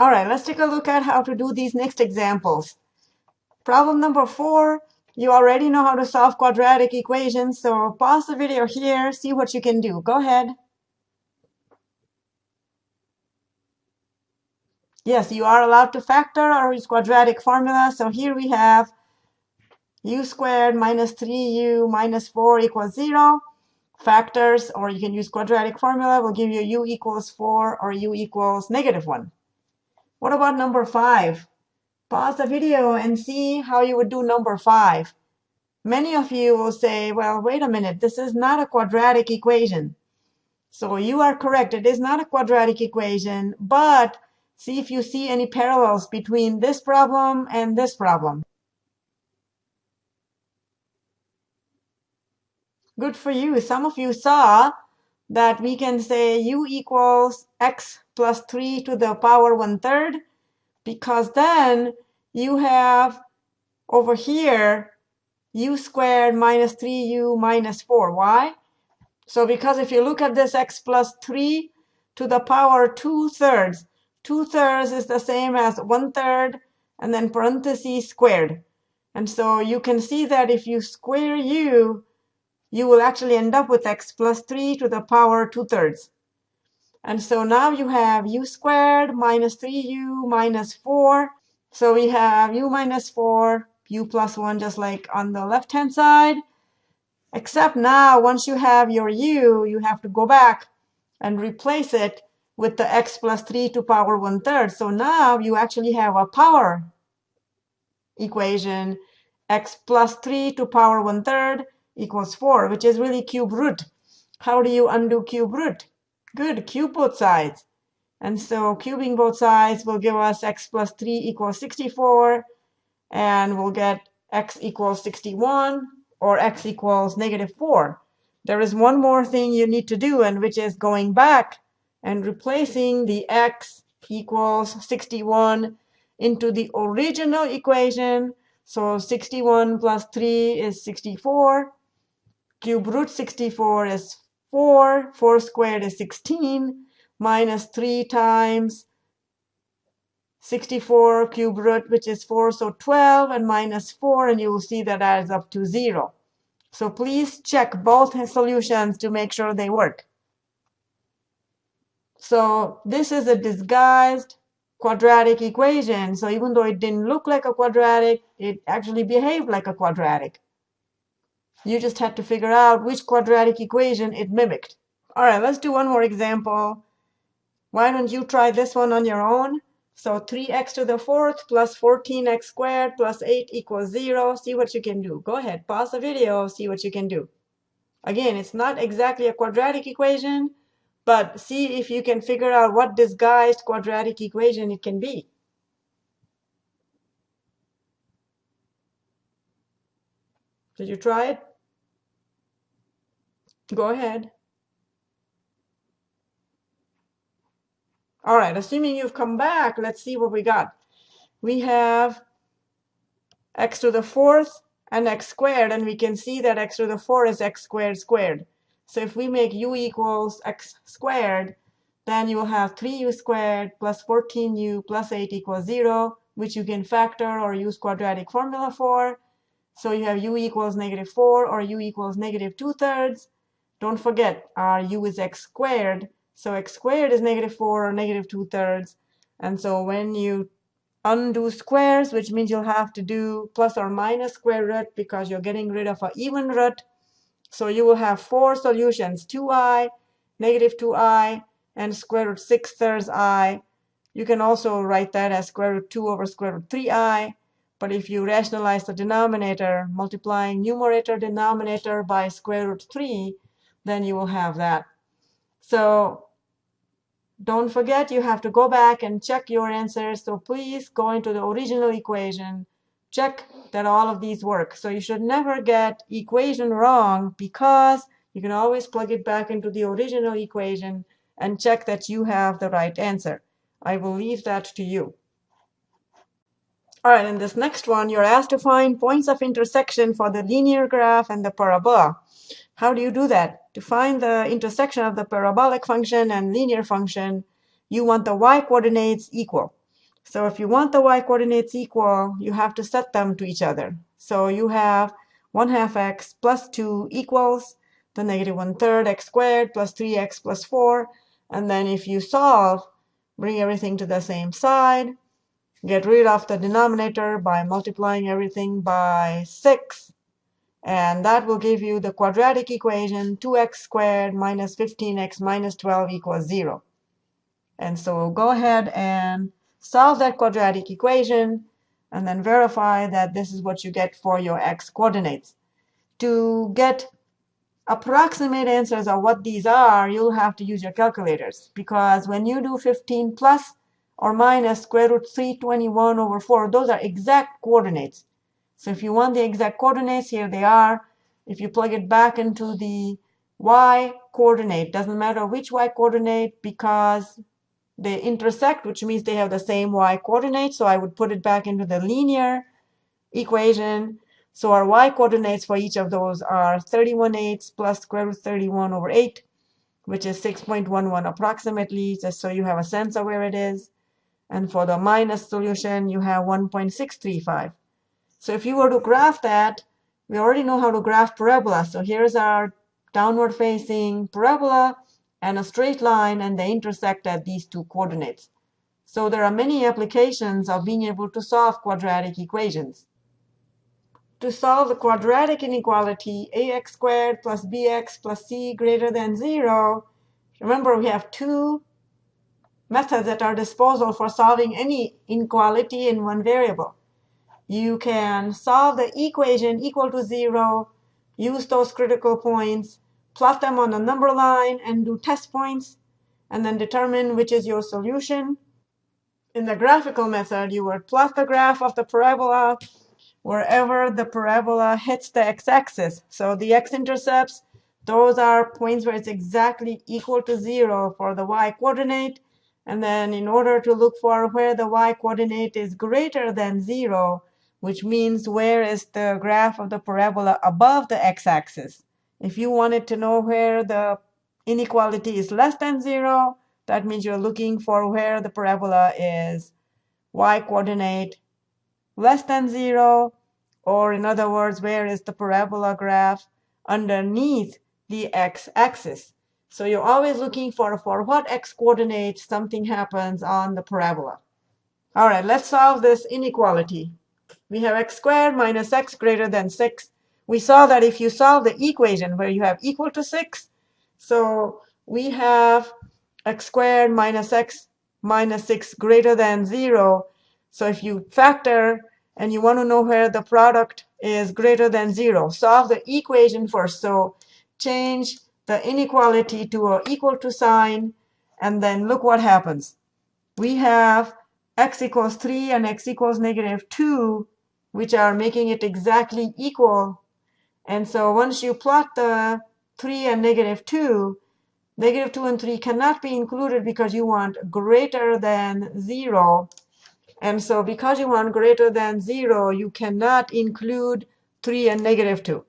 All right, let's take a look at how to do these next examples. Problem number four, you already know how to solve quadratic equations, so pause the video here, see what you can do. Go ahead. Yes, you are allowed to factor or use quadratic formula. So here we have u squared minus 3u minus 4 equals 0. Factors, or you can use quadratic formula, will give you u equals 4 or u equals negative 1. What about number 5? Pause the video and see how you would do number 5. Many of you will say, well, wait a minute, this is not a quadratic equation. So you are correct, it is not a quadratic equation, but see if you see any parallels between this problem and this problem. Good for you. Some of you saw that we can say u equals x plus 3 to the power 1 third, because then you have over here u squared minus 3u minus 4. Why? So because if you look at this x plus 3 to the power 2 thirds, 2 thirds is the same as 1 third and then parentheses squared. And so you can see that if you square u, you will actually end up with x plus 3 to the power 2 thirds. And so now you have u squared minus 3u minus 4. So we have u minus 4, u plus 1, just like on the left-hand side. Except now, once you have your u, you have to go back and replace it with the x plus 3 to power 1 third. So now you actually have a power equation, x plus 3 to power 1 third equals 4, which is really cube root. How do you undo cube root? Good, cube both sides. And so cubing both sides will give us x plus 3 equals 64, and we'll get x equals 61, or x equals negative 4. There is one more thing you need to do, and which is going back and replacing the x equals 61 into the original equation. So 61 plus 3 is 64. Cube root 64 is 4. 4 squared is 16 minus 3 times 64 cube root, which is 4, so 12, and minus 4, and you will see that adds up to 0. So please check both solutions to make sure they work. So this is a disguised quadratic equation. So even though it didn't look like a quadratic, it actually behaved like a quadratic. You just had to figure out which quadratic equation it mimicked. All right, let's do one more example. Why don't you try this one on your own? So 3x to the fourth plus 14x squared plus 8 equals 0. See what you can do. Go ahead, pause the video, see what you can do. Again, it's not exactly a quadratic equation, but see if you can figure out what disguised quadratic equation it can be. Did you try it? Go ahead. All right, assuming you've come back, let's see what we got. We have x to the fourth and x squared, and we can see that x to the 4 is x squared squared. So if we make u equals x squared, then you will have 3u squared plus 14u plus 8 equals 0, which you can factor or use quadratic formula for. So you have u equals negative 4 or u equals negative 2 thirds. Don't forget, our u is x squared. So x squared is negative 4 or negative 2 thirds. And so when you undo squares, which means you'll have to do plus or minus square root because you're getting rid of an even root. So you will have four solutions, 2i, negative 2i, and square root 6 thirds i. You can also write that as square root 2 over square root 3i. But if you rationalize the denominator, multiplying numerator denominator by square root 3, then you will have that. So don't forget you have to go back and check your answers. So please go into the original equation, check that all of these work. So you should never get equation wrong because you can always plug it back into the original equation and check that you have the right answer. I will leave that to you. All right, in this next one, you're asked to find points of intersection for the linear graph and the parabola. How do you do that? To find the intersection of the parabolic function and linear function, you want the y coordinates equal. So if you want the y coordinates equal, you have to set them to each other. So you have 1 half x plus 2 equals the negative 1 third x squared plus 3x plus 4. And then if you solve, bring everything to the same side, get rid of the denominator by multiplying everything by 6. And that will give you the quadratic equation 2x squared minus 15x minus 12 equals 0. And so go ahead and solve that quadratic equation and then verify that this is what you get for your x coordinates. To get approximate answers of what these are, you'll have to use your calculators because when you do 15 plus or minus square root 321 over 4, those are exact coordinates. So if you want the exact coordinates, here they are. If you plug it back into the y coordinate, doesn't matter which y coordinate because they intersect, which means they have the same y coordinate. So I would put it back into the linear equation so our y coordinates for each of those are 31 eighths plus square root 31 over 8, which is 6.11 approximately, just so you have a sense of where it is. And for the minus solution, you have 1.635. So if you were to graph that, we already know how to graph parabola. So here's our downward facing parabola and a straight line, and they intersect at these two coordinates. So there are many applications of being able to solve quadratic equations. To solve the quadratic inequality ax squared plus bx plus c greater than 0, remember we have two methods at our disposal for solving any inequality in one variable. You can solve the equation equal to 0, use those critical points, plot them on the number line, and do test points, and then determine which is your solution. In the graphical method, you would plot the graph of the parabola wherever the parabola hits the x-axis. So the x-intercepts, those are points where it's exactly equal to 0 for the y-coordinate. And then in order to look for where the y-coordinate is greater than 0, which means where is the graph of the parabola above the x-axis. If you wanted to know where the inequality is less than 0, that means you're looking for where the parabola is y-coordinate less than 0, or in other words, where is the parabola graph underneath the x-axis? So you're always looking for for what x coordinate something happens on the parabola. All right, let's solve this inequality. We have x squared minus x greater than 6. We saw that if you solve the equation where you have equal to 6, so we have x squared minus x minus 6 greater than 0. So if you factor and you want to know where the product is greater than 0. Solve the equation first. So change the inequality to a equal to sign, and then look what happens. We have x equals 3 and x equals negative 2, which are making it exactly equal. And so once you plot the 3 and negative 2, negative 2 and 3 cannot be included because you want greater than 0. And so because you want greater than 0, you cannot include 3 and negative 2.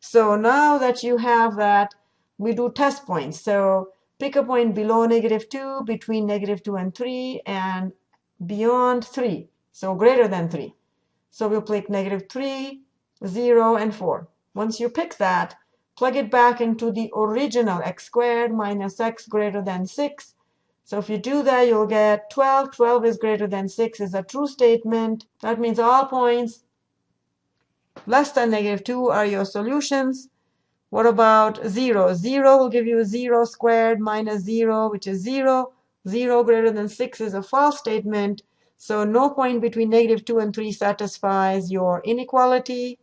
So now that you have that, we do test points. So pick a point below negative 2, between negative 2 and 3, and beyond 3, so greater than 3. So we'll pick negative 3, 0, and 4. Once you pick that, plug it back into the original x squared minus x greater than 6 so if you do that, you'll get 12. 12 is greater than 6 is a true statement. That means all points less than negative 2 are your solutions. What about 0? 0 will give you 0 squared minus 0, which is 0. 0 greater than 6 is a false statement. So no point between negative 2 and 3 satisfies your inequality.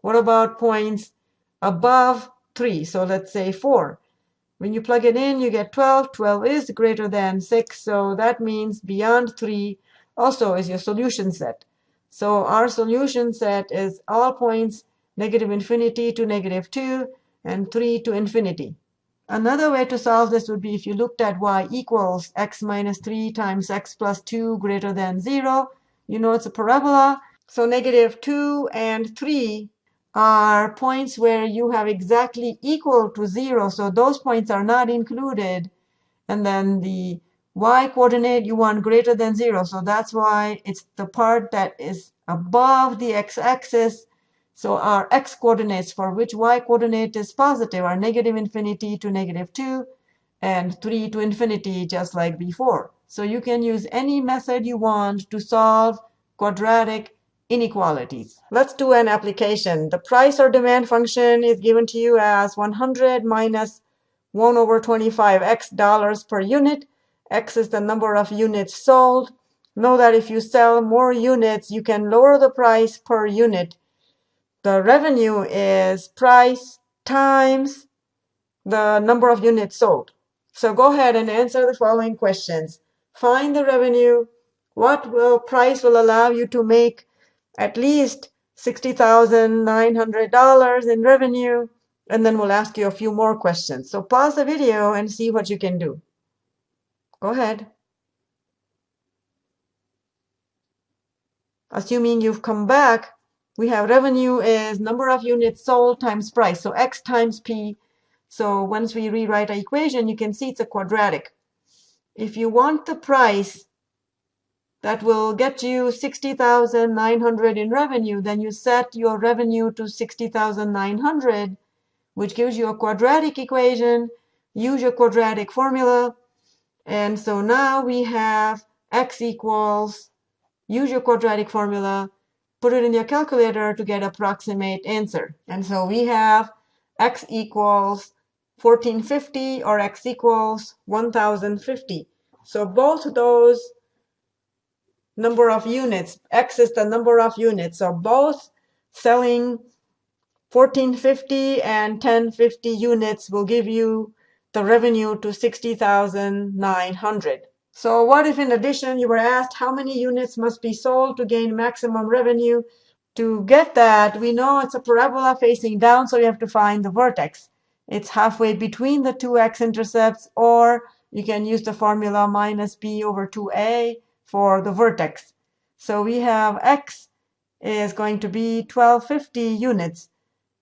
What about points above 3? So let's say 4. When you plug it in, you get 12. 12 is greater than 6, so that means beyond 3 also is your solution set. So our solution set is all points negative infinity to negative 2 and 3 to infinity. Another way to solve this would be if you looked at y equals x minus 3 times x plus 2 greater than 0. You know it's a parabola. So negative 2 and 3 are points where you have exactly equal to 0. So those points are not included. And then the y coordinate you want greater than 0. So that's why it's the part that is above the x-axis. So our x coordinates for which y coordinate is positive are negative infinity to negative 2 and 3 to infinity just like before. So you can use any method you want to solve quadratic inequalities. Let's do an application. The price or demand function is given to you as 100 minus 1 over 25 x dollars per unit. X is the number of units sold. Know that if you sell more units, you can lower the price per unit. The revenue is price times the number of units sold. So go ahead and answer the following questions. Find the revenue. What will price will allow you to make at least $60,900 in revenue? And then we'll ask you a few more questions. So pause the video and see what you can do. Go ahead. Assuming you've come back, we have revenue is number of units sold times price. So X times P. So once we rewrite our equation, you can see it's a quadratic. If you want the price that will get you 60,900 in revenue, then you set your revenue to 60,900, which gives you a quadratic equation. Use your quadratic formula. And so now we have x equals, use your quadratic formula, put it in your calculator to get approximate answer. And so we have x equals 1450 or x equals 1050. So both those number of units, x is the number of units. So both selling 1450 and 1050 units will give you the revenue to 60,900. So what if in addition you were asked how many units must be sold to gain maximum revenue? To get that, we know it's a parabola facing down, so you have to find the vertex. It's halfway between the two x-intercepts, or you can use the formula minus b over 2a for the vertex. So we have x is going to be 1250 units.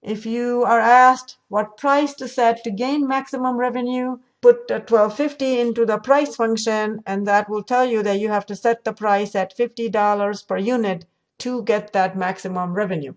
If you are asked what price to set to gain maximum revenue, put 1250 into the price function, and that will tell you that you have to set the price at $50 per unit to get that maximum revenue.